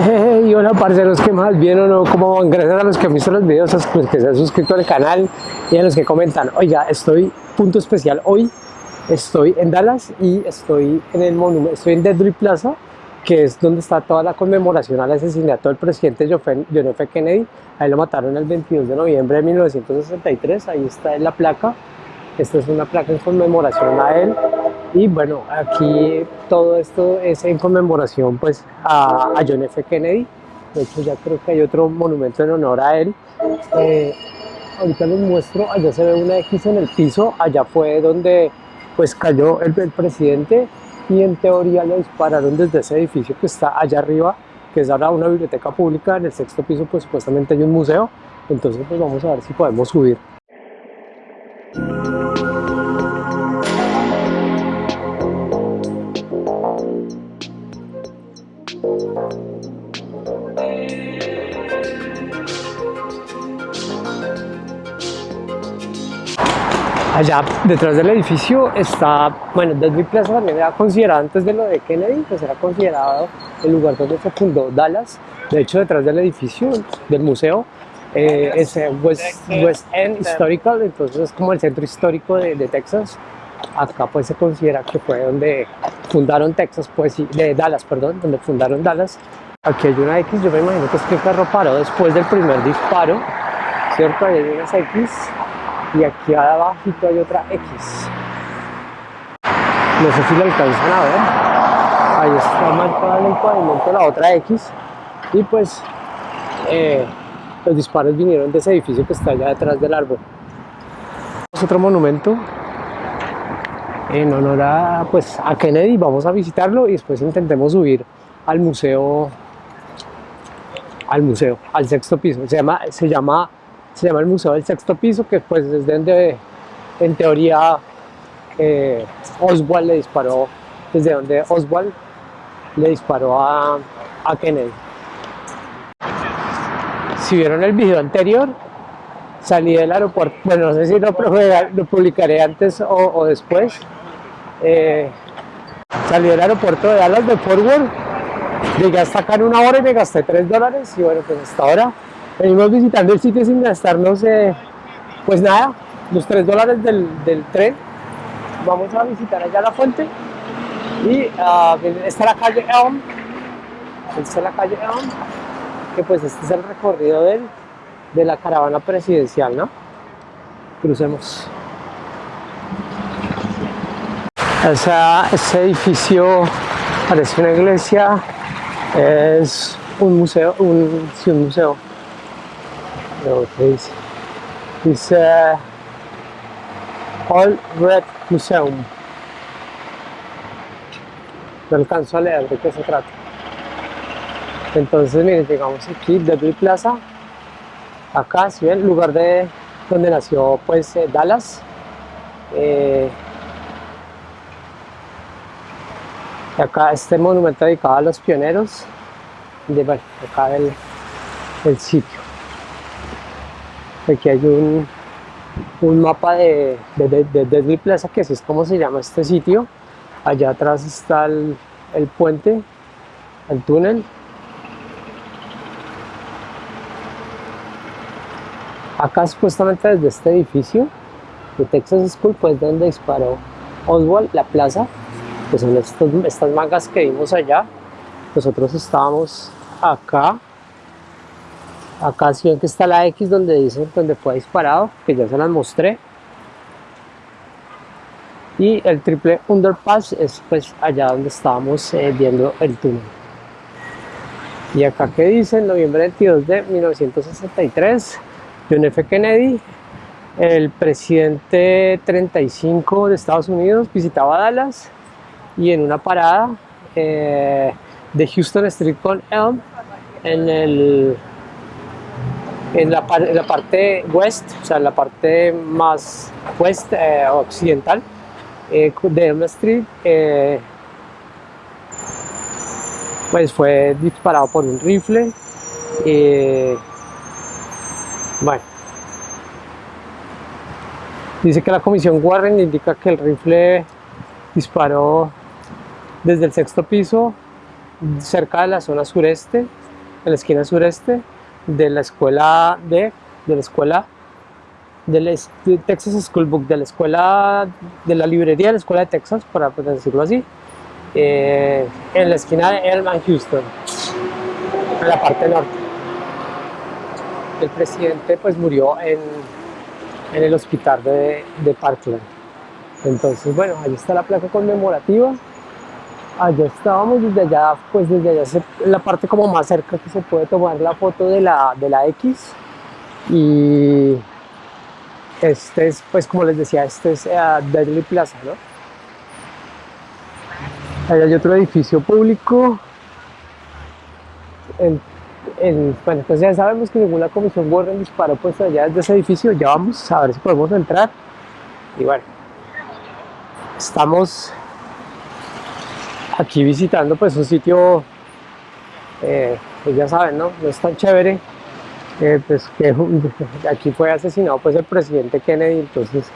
Hey, hola parceros, ¿qué más? ¿Bien o no? ¿Cómo van? Gracias a los que han visto los videos, a los que se han suscrito al canal y a los que comentan. Oiga, estoy, punto especial, hoy estoy en Dallas y estoy en el monumento, estoy en Deadly Plaza, que es donde está toda la conmemoración al asesinato del presidente John F. Kennedy. Ahí lo mataron el 22 de noviembre de 1963, ahí está en la placa. Esta es una placa en conmemoración a él y bueno, aquí todo esto es en conmemoración pues a, John F. Kennedy. De hecho ya creo que hay otro monumento en honor a él. Eh, ahorita les muestro, allá se ve una X en el piso, allá fue donde pues cayó el, el presidente y en teoría lo dispararon desde ese edificio que está allá arriba, que es ahora una biblioteca pública, en el sexto piso pues supuestamente hay un museo, entonces pues vamos a ver si podemos subir. Allá detrás del edificio está, bueno, Deadly Plaza también era considerado antes de lo de Kennedy, pues era considerado el lugar donde se fundó Dallas. De hecho, detrás del edificio del museo eh, es West, West, End Historical, entonces es como el centro histórico de, de, Texas. Acá pues se considera que fue donde fundaron Texas, pues de Dallas, perdón, donde fundaron Dallas. Aquí hay una X, yo me imagino que es que el carro paró después del primer disparo, ¿cierto? Ahí hay unas X y aquí abajito hay otra X no sé si la alcanzan a ver ahí está marcada en el pavimento la otra X y pues eh, los disparos vinieron de ese edificio que está allá detrás del árbol. Es otro monumento en honor a, pues, a Kennedy, vamos a visitarlo y después intentemos subir al museo al museo, al sexto piso, se llama, se llama se llama el Museo del Sexto Piso, que pues es donde en teoría eh, Oswald le disparó, desde donde Oswald le disparó a, a Kennedy. Si vieron el video anterior, salí del aeropuerto, bueno, no sé si lo, publicaré antes o, después. Eh, salí del aeropuerto de Dallas de Forward, llegué hasta acá en una hora y me gasté 3 dólares y bueno, pues hasta ahora venimos visitando el sitio sin gastarnos eh, pues nada, los 3 dólares del, tren. Vamos a visitar allá la fuente y uh, esta es la calle Elm, esta es la calle Elm, que pues este es el recorrido del, de la caravana presidencial, ¿no? Crucemos. ese edificio parece una iglesia, es un museo, un, sí, un museo que dice. Dice All Red Museum. No alcanzo a leer de qué se trata. Entonces, miren, llegamos aquí, de Plaza. Acá, si ven, lugar de donde nació pues eh, Dallas. Eh, acá este monumento dedicado a los pioneros de bueno, acá del, el sitio aquí hay un, un mapa de, de, Plaza, que así es como se llama este sitio. Allá atrás está el, el puente, el túnel. Acá supuestamente desde este edificio de Texas School, pues donde disparó Oswald, la plaza, que son estas mangas que vimos allá. Nosotros estábamos acá Acá sí ven que está la X donde dice donde fue disparado, que ya se las mostré. Y el triple underpass es pues allá donde estábamos eh, viendo el túnel. Y acá que dice, noviembre 22 de 1963, John F. Kennedy, el presidente 35 de Estados Unidos, visitaba Dallas y en una parada eh, de Houston Street con Elm, en el en la, parte west, o sea, la parte más west eh, occidental eh, de Elm Street, pues fue disparado por un rifle. Bueno, dice que la comisión Warren indica que el rifle disparó desde el sexto piso cerca de la zona sureste en la esquina sureste de la escuela de, la escuela del Texas School Book, de la escuela de la librería de la escuela de Texas, para decirlo así, eh, en la esquina de Elman Houston, en la parte norte. El presidente pues murió en, en el hospital de, de Parkland. Entonces, bueno, ahí está la placa conmemorativa. Allá estábamos, desde allá, pues desde allá la parte como más cerca que se puede tomar la foto de la, de la X. Y este es, pues como les decía, este es uh, Plaza, ¿no? Allá hay otro edificio público. Bueno, pues ya sabemos que según la Comisión Warren disparó pues allá desde ese edificio, ya vamos a ver si podemos entrar. Y bueno, estamos aquí visitando pues un sitio, eh, pues ya saben, ¿no? No es tan chévere, pues que aquí fue asesinado pues el presidente Kennedy, entonces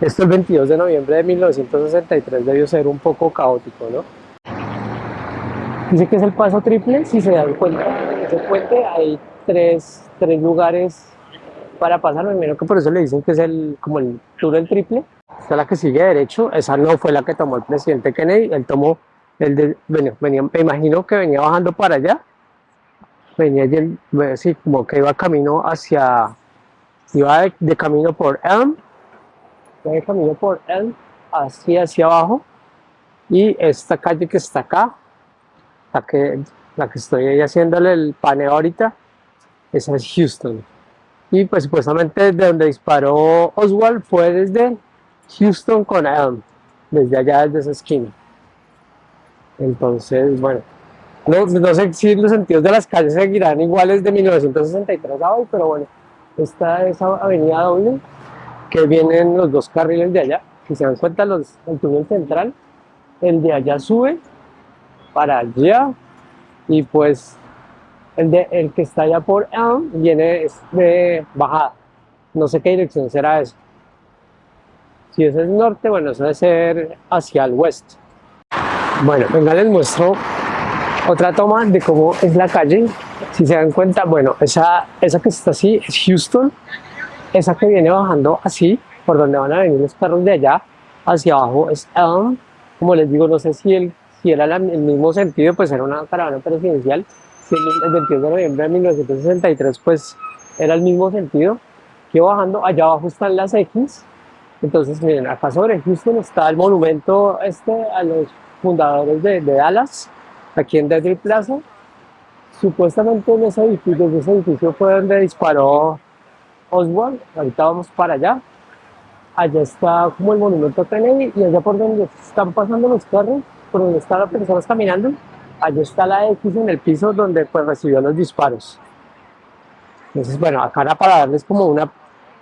esto el 22 de noviembre de 1963 debió ser un poco caótico, ¿no? Dice que es el paso triple, si se dan cuenta, en ese puente hay tres, tres lugares para pasar, me imagino que por eso le dicen que es el, como el túnel triple. Esta es la que sigue derecho, esa no fue la que tomó el presidente Kennedy, él tomó el de, bueno, venía, me imagino que venía bajando para allá, venía así como que iba camino hacia, iba de, camino por Elm, iba de camino por Elm, así hacia abajo, y esta calle que está acá, la que, la que estoy ahí haciéndole el paneo ahorita, esa es Houston. Y pues supuestamente de donde disparó Oswald fue desde Houston con Elm, desde allá, desde esa esquina. Entonces, bueno, no, no, sé si los sentidos de las calles seguirán iguales de 1963 a hoy, pero bueno, esta es avenida doble que vienen los dos carriles de allá. Si se dan cuenta, los, el túnel central, el de allá sube para allá y pues el, el que está allá por Elm viene de bajada. No sé qué dirección será eso. Si es norte, bueno, eso debe ser hacia el oeste. Bueno, venga, les muestro otra toma de cómo es la calle. Si se dan cuenta, bueno, esa, esa que está así es Houston. Esa que viene bajando así, por donde van a venir los carros de allá, hacia abajo es Elm. Como les digo, no sé si, el, si era el mismo sentido, pues era una caravana presidencial. Si el 22 de noviembre de 1963, pues era el mismo sentido. Que bajando, allá abajo están las X. Entonces, miren, acá sobre Houston está el monumento este a los fundadores de, de Dallas aquí en Deadly Plaza. Supuestamente en ese edificio, ese edificio fue donde disparó Oswald. Ahorita vamos para allá. Allá está como el monumento a Kennedy y allá por donde están pasando los carros, por donde están las personas caminando, allá está la X en el piso donde pues recibió los disparos. Entonces, bueno, acá era para darles como una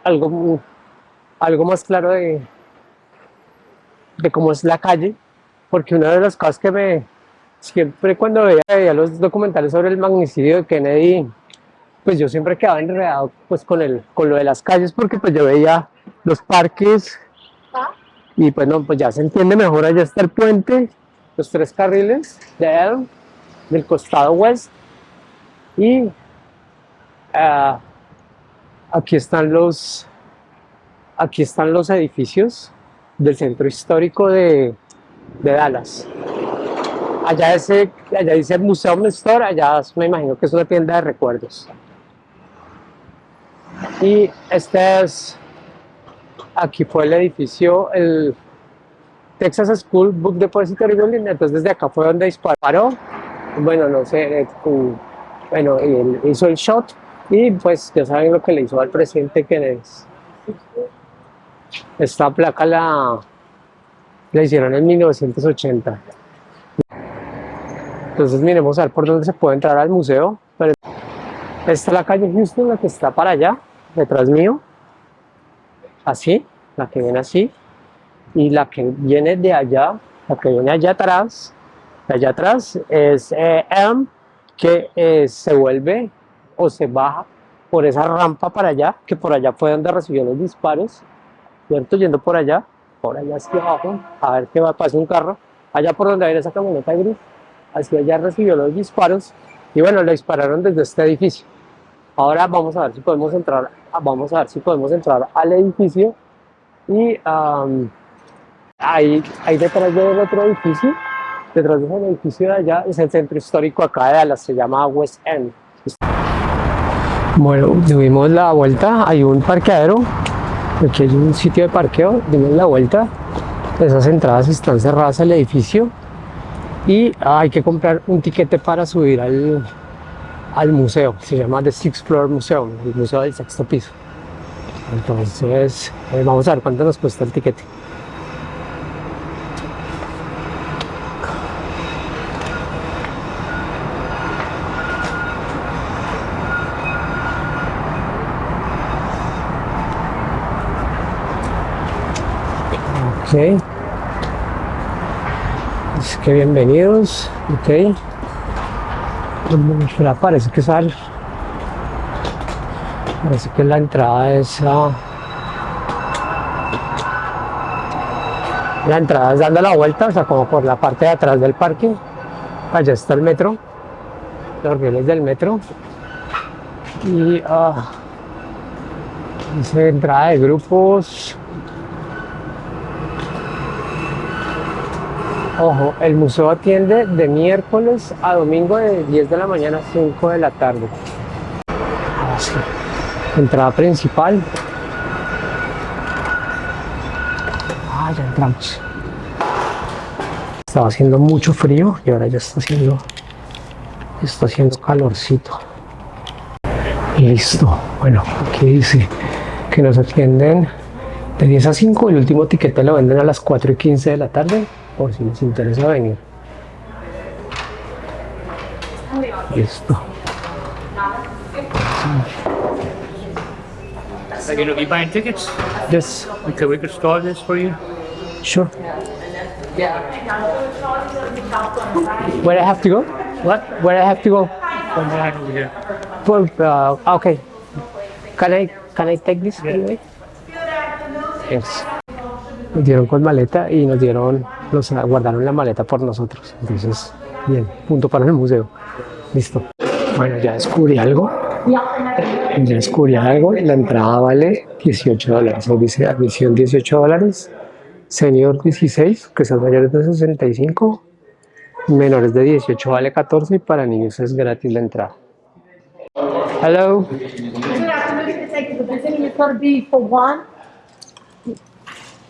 algo, algo más claro de, de cómo es la calle, porque una de las cosas que me, siempre cuando veía, los documentales sobre el magnicidio de Kennedy, pues yo siempre quedaba enredado pues con, el, con lo de las calles porque pues yo veía los parques y pues no, pues ya se entiende mejor, allá está el puente, los tres carriles de él, del costado oeste y ah, aquí están los aquí están los edificios del centro histórico de, de Dallas allá, ese, allá dice Museo Store, allá me imagino que es una tienda de recuerdos. Y este es, aquí fue el edificio, el Texas School Book Depository Building, entonces desde acá fue donde disparó, bueno, no sé, eh, bueno, él hizo el shot y pues ya saben lo que le hizo al presidente que es. Esta placa la, la hicieron en 1980. Entonces miremos a ver por dónde se puede entrar al museo. Esta es la calle Houston, la que está para allá, detrás mío. Así, la que viene así. Y la que viene de allá, la que viene allá atrás, allá atrás es eh, Elm, que eh, se vuelve o se baja por esa rampa para allá, que por allá fue donde recibió los disparos, ¿cierto? Yendo por allá, por allá hacia abajo, a ver qué va, pasa un carro, allá por donde viene esa camioneta gris, hacia allá recibió los disparos Y bueno, le dispararon desde este edificio. Ahora vamos a ver si podemos entrar, vamos a ver si podemos entrar al edificio y ahí, ahí detrás del otro edificio, detrás de ese edificio de allá es el centro histórico acá de Dallas, se llama West End. Bueno, dimos la vuelta, hay un parqueadero, aquí hay un sitio de parqueo, dimos la vuelta, esas entradas están cerradas al edificio y hay que comprar un tiquete para subir al, al museo, se llama The Sixth Floor Museum, el museo del sexto piso. Entonces, eh, vamos a ver cuánto nos cuesta el tiquete. Ok. Es que bienvenidos. Ok. Espera, parece que sale. Parece que la entrada es a... La entrada es dando la vuelta, o sea, como por la parte de atrás del parque. Allá está el metro, los rieles del metro. Y uh, entrada de grupos. Ojo, el museo atiende de miércoles a domingo de 10 de la mañana a 5 de la tarde. Así. Entrada principal. Ah ya entramos. Estaba haciendo mucho frío y ahora ya está haciendo está haciendo calorcito. Listo. Bueno aquí dice que nos atienden de 10 a 5 el último tiquete lo venden a las 4 y 15 de la tarde por si les interesa venir listo Are you going to be buying tickets? Yes. Okay, we could store this for you. Sure. Where I have to go? What? Where I have to go? Come right over here. For, uh, okay. Can I can I take this anyway? Yes. Nos dieron con maleta y nos dieron, nos guardaron la maleta por nosotros. Entonces, bien, punto para el museo. Listo. Bueno, ya descubrí algo ya descubrí algo, la entrada vale 18 dólares, dice admisión 18 dólares, senior 16, que son mayores de 65, menores de 18 vale 14 y para niños es gratis la entrada. Hello.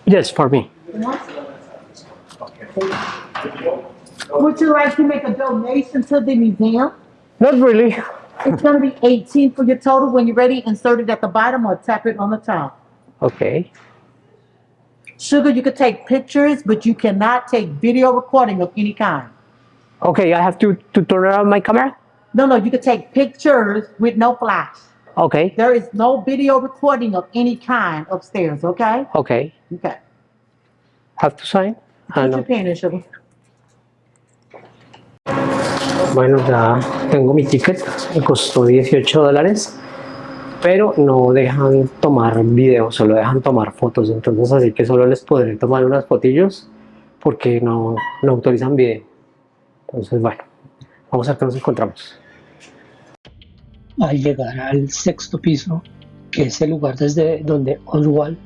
Yes, for me. Would you like to make a donation to the museum? Not really. It's gonna be eighteen for your total. When you're ready, insert it at the bottom or tap it on the top. Okay. Sugar, you could take pictures, but you cannot take video recording of any kind. Okay, I have to, to turn around my camera? No, no, you could take pictures with no flash. Okay, There is no video recording of any kind upstairs, okay? okay. Okay. Have to sign? Ah, Sugar. Bueno, ya tengo mi ticket, me costó 18 dólares, pero no dejan tomar video, solo dejan tomar fotos, entonces así que solo les podré tomar unas fotillos porque no, no autorizan video. Entonces, bueno, vamos a ver qué nos encontramos. Al llegar al sexto piso, que es el lugar desde donde Oswald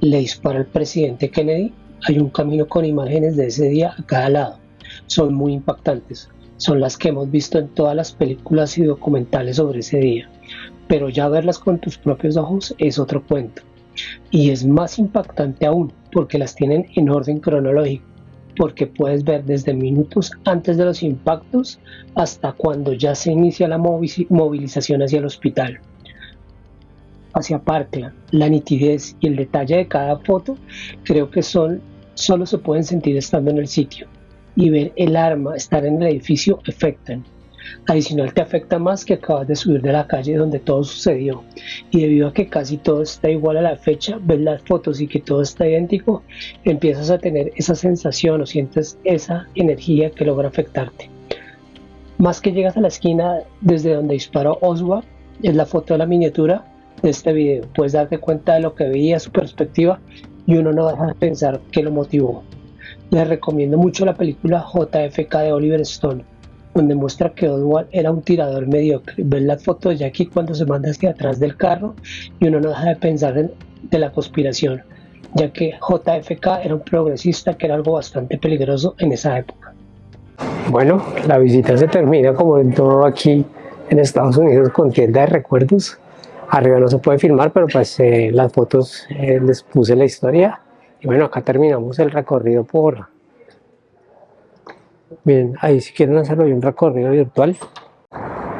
le dispara al presidente Kennedy, hay un camino con imágenes de ese día a cada lado. Son muy impactantes son las que hemos visto en todas las películas y documentales sobre ese día, pero ya verlas con tus propios ojos es otro cuento. Y es más impactante aún porque las tienen en orden cronológico, porque puedes ver desde minutos antes de los impactos hasta cuando ya se inicia la movilización hacia el hospital. Hacia Parkland, la nitidez y el detalle de cada foto creo que son solo se pueden sentir estando en el sitio y ver el arma estar en el edificio afectan. Adicional te afecta más que acabas de subir de la calle donde todo sucedió y debido a que casi todo está igual a la fecha, ves las fotos y que todo está idéntico, empiezas a tener esa sensación o sientes esa energía que logra afectarte. Más que llegas a la esquina desde donde disparó Oswald, es la foto de la miniatura de este video. Puedes darte cuenta de lo que veía, su perspectiva y uno no deja de pensar que lo motivó. Les recomiendo mucho la película JFK de Oliver Stone. donde muestra que Oswald era un tirador mediocre. Ver la foto de Jackie cuando se manda hacia atrás del carro y uno no deja de pensar en, de la conspiración, ya que JFK era un progresista que era algo bastante peligroso en esa época. Bueno, la visita se termina como en todo aquí en Estados Unidos con tienda de recuerdos. Arriba no se puede filmar, pero pues eh, las fotos eh, les puse la historia. Y bueno, acá terminamos el recorrido por... Bien, ahí si quieren hacerlo un recorrido virtual.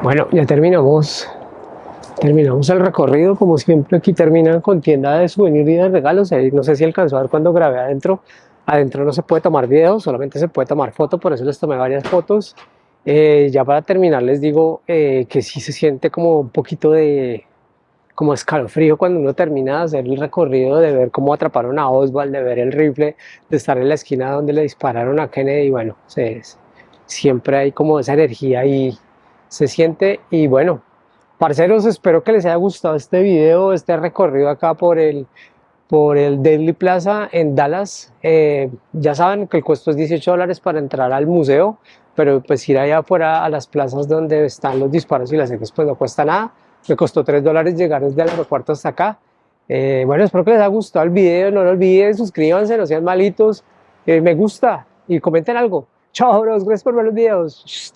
Bueno, ya terminamos terminamos el recorrido, como siempre aquí terminan con tienda de souvenirs y de regalos, no sé si alcanzó a ver cuando grabé adentro, adentro no se puede tomar video, solamente se puede tomar foto, por eso les tomé varias fotos, eh, ya para terminar les digo que sí se siente como un poquito de como escalofrío cuando uno termina de hacer el recorrido, de ver cómo atraparon a Oswald, de ver el rifle, de estar en la esquina donde le dispararon a Kennedy, bueno, siempre hay como esa energía y se siente y bueno, Parceros, espero que les haya gustado este video, este recorrido acá por el, por el Deadly Plaza en Dallas. Eh, ya saben que el costo es 18 dólares para entrar al museo, pero pues ir allá afuera a las plazas donde están los disparos y las X pues no cuesta nada. Me costó 3 dólares llegar desde el aeropuerto hasta acá. Eh, bueno, espero que les haya gustado el video, no lo olviden, suscríbanse, no sean malitos, me gusta y comenten algo. Chao, bros, gracias por ver los videos.